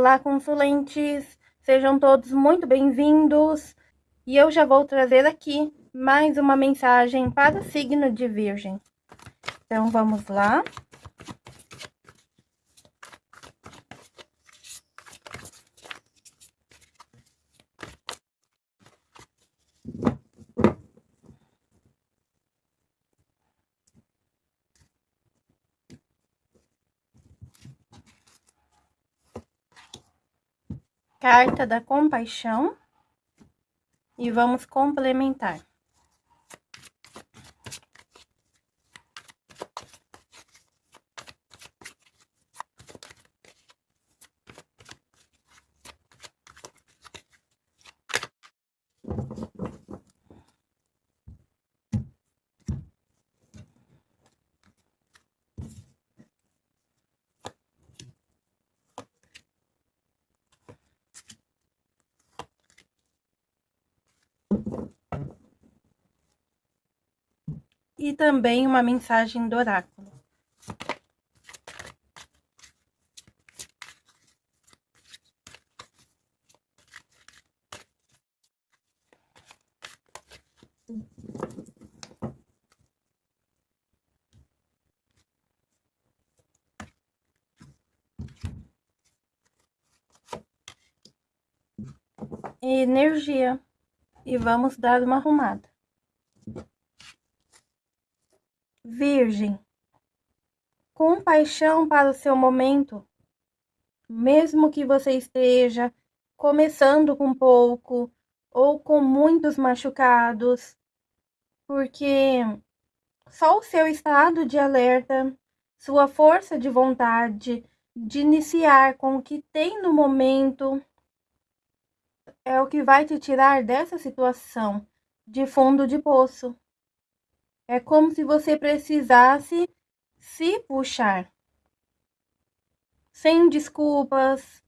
Olá, consulentes! Sejam todos muito bem-vindos! E eu já vou trazer aqui mais uma mensagem para o signo de Virgem. Então, vamos lá. Carta da Compaixão. E vamos complementar. E também uma mensagem do oráculo. Energia. E vamos dar uma arrumada. Virgem, compaixão para o seu momento, mesmo que você esteja começando com pouco ou com muitos machucados, porque só o seu estado de alerta, sua força de vontade de iniciar com o que tem no momento é o que vai te tirar dessa situação de fundo de poço. É como se você precisasse se puxar. Sem desculpas,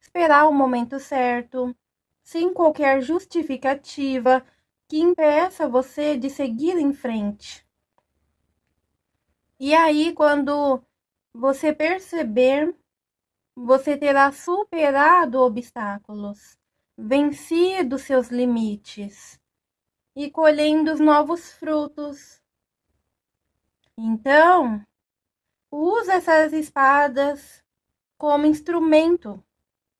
esperar o momento certo, sem qualquer justificativa que impeça você de seguir em frente. E aí, quando você perceber, você terá superado obstáculos, vencido seus limites e colhendo os novos frutos então, usa essas espadas como instrumento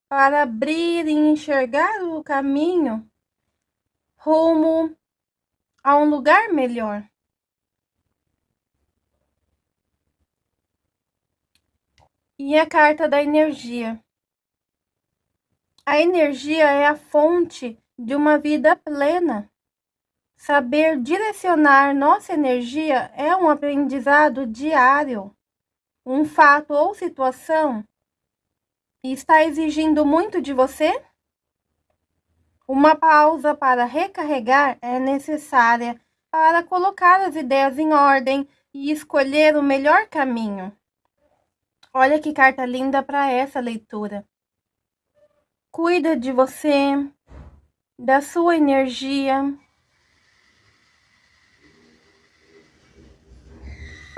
para abrir e enxergar o caminho rumo a um lugar melhor. E a carta da energia. A energia é a fonte de uma vida plena. Saber direcionar nossa energia é um aprendizado diário. Um fato ou situação está exigindo muito de você? Uma pausa para recarregar é necessária para colocar as ideias em ordem e escolher o melhor caminho. Olha que carta linda para essa leitura. Cuida de você, da sua energia,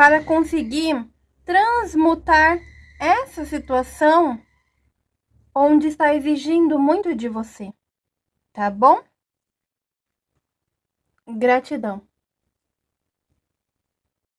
para conseguir transmutar essa situação onde está exigindo muito de você, tá bom? Gratidão.